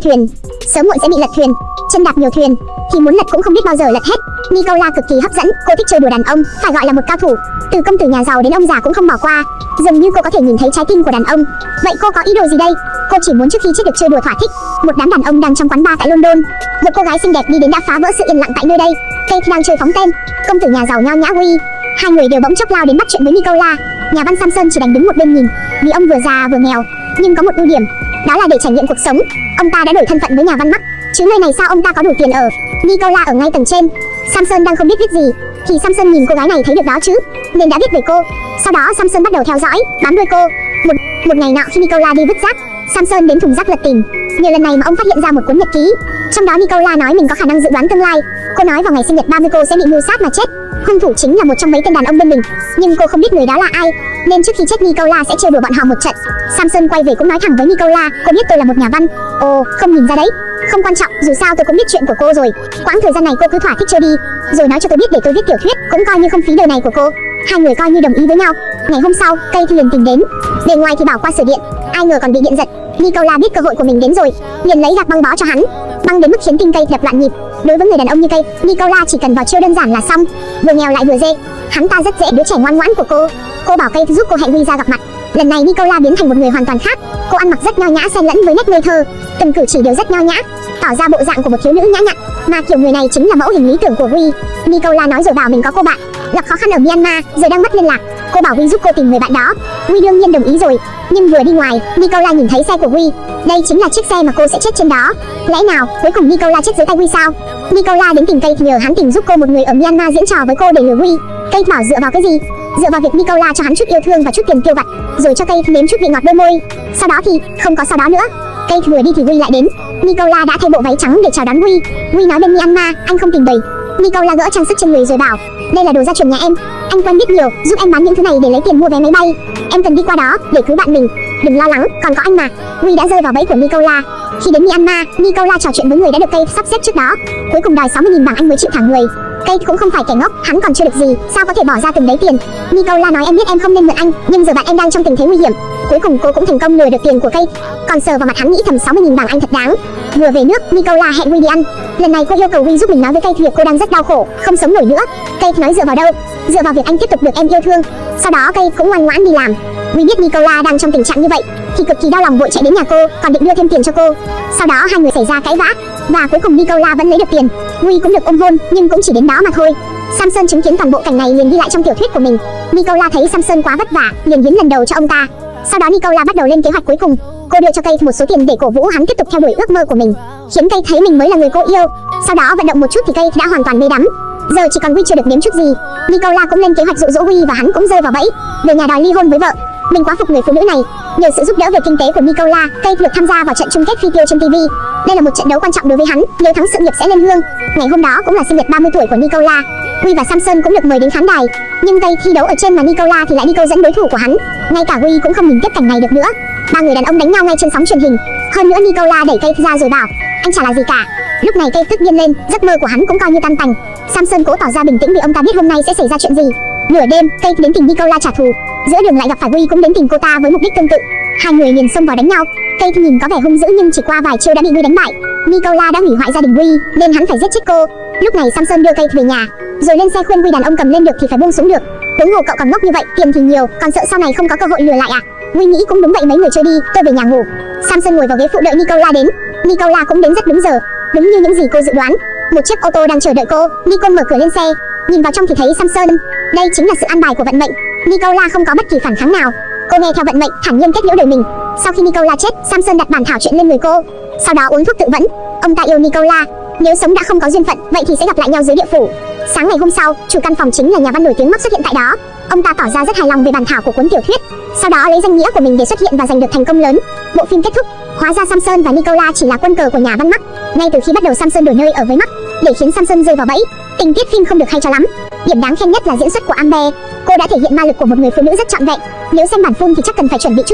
thuyền. Sớm muộn sẽ bị lật thuyền. Chân đạp nhiều thuyền. Thì muốn lật cũng không biết bao giờ lật hết. Nicola cực kỳ hấp dẫn. Cô thích chơi đùa đàn ông, phải gọi là một cao thủ. Từ công tử nhà giàu đến ông già cũng không bỏ qua. Dường như cô có thể nhìn thấy trái tim của đàn ông. Vậy cô có ý đồ gì đây? Cô chỉ muốn trước khi chết được chơi đùa thỏa thích. Một đám đàn ông đang trong quán bar tại london. Một cô gái xinh đẹp đi đến đã phá vỡ sự yên lặng tại nơi đây. Kate đang chơi phóng tên. Công tử nhà giàu nho nhã Huy hai người đều bỗng chốc lao đến bắt chuyện với Nicola. Nhà văn Samson chỉ đành đứng một bên nhìn. Vì ông vừa già vừa nghèo, nhưng có một ưu điểm đó là để trải nghiệm cuộc sống. Ông ta đã đổi thân phận với nhà văn mắc chứ nơi này sao ông ta có đủ tiền ở Nicola ở ngay tầng trên? Samson đang không biết viết gì. Thì Samson nhìn cô gái này thấy được đó chứ? Nên đã biết về cô. Sau đó Samson bắt đầu theo dõi, bám đuôi cô. Một một ngày nọ khi Nicola đi vứt rác, Samson đến thùng rác lật tìm. Nhờ lần này mà ông phát hiện ra một cuốn nhật ký. Trong đó Nicola nói mình có khả năng dự đoán tương lai. Cô nói vào ngày sinh nhật 30 cô sẽ bị mưu sát mà chết hung thủ chính là một trong mấy tên đàn ông bên mình nhưng cô không biết người đó là ai nên trước khi chết Nicola sẽ chơi đùa bọn họ một trận Samson quay về cũng nói thẳng với Nicola cô biết tôi là một nhà văn ồ không nhìn ra đấy không quan trọng, dù sao tôi cũng biết chuyện của cô rồi. Quãng thời gian này cô cứ thỏa thích chơi đi, rồi nói cho tôi biết để tôi viết tiểu thuyết, cũng coi như không phí đời này của cô. Hai người coi như đồng ý với nhau. Ngày hôm sau, cây thì liền tìm đến. bên ngoài thì bảo qua sửa điện, ai ngờ còn bị điện giật. Nicola biết cơ hội của mình đến rồi, liền lấy gạc băng bó cho hắn, băng đến mức khiến tinh cây đập loạn nhịp. Đối với người đàn ông như cây, Nicola chỉ cần vào chiêu đơn giản là xong, vừa nghèo lại vừa dê. Hắn ta rất dễ đứa trẻ ngoan ngoãn của cô. Cô bảo cây giúp cô hẹn Huy ra gặp mặt. Lần này Nicola biến thành một người hoàn toàn khác. Cô ăn mặc rất nho nhã xen lẫn với nét ngây thơ, từng cử chỉ đều rất nho nhã, tỏ ra bộ dạng của một thiếu nữ nhã nhặn, mà kiểu người này chính là mẫu hình lý tưởng của Huy. Nicola nói rồi bảo mình có cô bạn, gặp khó khăn ở Myanmar, giờ đang mất liên lạc. Cô bảo Huy giúp cô tìm người bạn đó. Huy đương nhiên đồng ý rồi, nhưng vừa đi ngoài, Nicola nhìn thấy xe của Huy. Đây chính là chiếc xe mà cô sẽ chết trên đó. Lẽ nào cuối cùng Nicola chết dưới tay Huy sao? Nicola đến tìm cây nhờ hắn tìm giúp cô một người ở Myanmar diễn trò với cô để lừa Huy. Cây bảo dựa vào cái gì? Dựa vào việc Nicola cho hắn chút yêu thương và chút tiền tiêu vặt, rồi cho cây nếm chút vị ngọt đôi môi. Sau đó thì không có sau đó nữa. Cây vừa đi thì Huy lại đến. Nicola đã thay bộ váy trắng để chào đón Huy. Huy nói bên Myanmar, anh không tìm đầy. Nicola gỡ trang sức trên người rồi bảo, đây là đồ gia truyền nhà em. Anh quen biết nhiều, giúp em bán những thứ này để lấy tiền mua vé máy bay. Em cần đi qua đó để cứu bạn mình. Đừng lo lắng, còn có anh mà. Huy đã rơi vào bẫy của Nicola. Khi đến Myanmar, Nicola trò chuyện với người đã được cây sắp xếp trước đó. Cuối cùng đòi 60.000 bảng Anh mới chịu thả người. Cây cũng không phải kẻ ngốc, hắn còn chưa được gì, sao có thể bỏ ra từng đấy tiền. Nicola nói em biết em không nên mượn anh, nhưng giờ bạn em đang trong tình thế nguy hiểm. Cuối cùng cô cũng thành công lừa được tiền của cây. Còn sờ vào mặt hắn nghĩ thầm 60.000 bảng Anh thật đáng. Vừa về nước, Nicola hẹn Huy đi ăn. Lần này cô yêu cầu Huy giúp mình nói với cây việc cô đang rất đau khổ, không sống nổi nữa. Cây nói dựa vào đâu? Dựa vào việc anh tiếp tục được em yêu thương. Sau đó cây cũng ngoan ngoãn đi làm. Huy biết Nicola đang trong tình trạng như vậy, thì cực kỳ đau lòng vội chạy đến nhà cô, còn định đưa thêm tiền cho cô. Sau đó hai người xảy ra cãi vã, và cuối cùng Nicola vẫn lấy được tiền. Huy cũng được ôm hôn, nhưng cũng chỉ đến đó mà thôi. Samson chứng kiến toàn bộ cảnh này liền ghi lại trong tiểu thuyết của mình. Nicola thấy Samson quá vất vả, liền hiến lần đầu cho ông ta. Sau đó Nicola bắt đầu lên kế hoạch cuối cùng. Cô đưa cho cây một số tiền để cổ vũ hắn tiếp tục theo đuổi ước mơ của mình, khiến cây thấy mình mới là người cô yêu. Sau đó vận động một chút thì cây đã hoàn toàn mê đắm. Giờ chỉ còn Huy chưa được nếm chút gì. Nicola cũng lên kế hoạch dụ dỗ Huy và hắn cũng rơi vào bẫy, về nhà đòi ly hôn với vợ. Mình quá phục người phụ nữ này. Nhờ sự giúp đỡ về kinh tế của Nicola, cây được tham gia vào trận chung kết phi tiêu trên TV. Đây là một trận đấu quan trọng đối với hắn, nếu thắng sự nghiệp sẽ lên hương. Ngày hôm đó cũng là sinh nhật 30 tuổi của Nicola. Huy và Samson cũng được mời đến khán đài, nhưng tay thi đấu ở trên mà Nicola thì lại đi câu dẫn đối thủ của hắn. Ngay cả Huy cũng không nhìn tiếp cảnh này được nữa. Ba người đàn ông đánh nhau ngay trên sóng truyền hình. Hơn nữa Nicola đẩy cây ra rồi bảo, anh chả là gì cả. Lúc này cây tức điên lên, giấc mơ của hắn cũng coi như tan tành. Samson cố tỏ ra bình tĩnh vì ông ta biết hôm nay sẽ xảy ra chuyện gì. Nửa đêm, cây đến tìm Nicola trả thù. Giữa đường lại gặp phải Huy cũng đến tìm cô ta với mục đích tương tự. Hai người liền xông vào đánh nhau. Kate nhìn có vẻ hung dữ nhưng chỉ qua vài chiêu đã bị Huy đánh bại. Nicola đã hủy hoại gia đình Huy, nên hắn phải giết chết cô. Lúc này Samson đưa Kate về nhà, rồi lên xe khuyên Huy đàn ông cầm lên được thì phải buông xuống được. Huống hồ cậu còn ngốc như vậy, tiền thì nhiều, còn sợ sau này không có cơ hội lừa lại à? Huy nghĩ cũng đúng vậy mấy người chơi đi, tôi về nhà ngủ. Samson ngồi vào ghế phụ đợi Nicola đến. Nicola cũng đến rất đúng giờ, đúng như những gì cô dự đoán. Một chiếc ô tô đang chờ đợi cô. Nico mở cửa lên xe, nhìn vào trong thì thấy Samson. Đây chính là sự an bài của vận mệnh. Nicola không có bất kỳ phản kháng nào. Cô nghe theo vận mệnh, thản nhiên kết liễu đời mình. Sau khi Nicola chết, Samson đặt bản thảo chuyện lên người cô. Sau đó uống thuốc tự vẫn. Ông ta yêu Nicola. Nếu sống đã không có duyên phận, vậy thì sẽ gặp lại nhau dưới địa phủ. Sáng ngày hôm sau, chủ căn phòng chính là nhà văn nổi tiếng mắc xuất hiện tại đó. Ông ta tỏ ra rất hài lòng về bản thảo của cuốn tiểu thuyết. Sau đó lấy danh nghĩa của mình để xuất hiện và giành được thành công lớn. Bộ phim kết thúc, hóa ra Samson và Nicola chỉ là quân cờ của nhà văn Mắc. Ngay từ khi bắt đầu Samson đổi nơi ở với Mắc, để khiến Samson rơi vào bẫy. Tình tiết phim không được hay cho lắm. Điểm đáng khen nhất là diễn xuất của Amber. Đã thể hiện ma lực của một người phụ nữ rất trọn vẹn. Nếu xem bản phun thì chắc cần phải chuẩn bị chút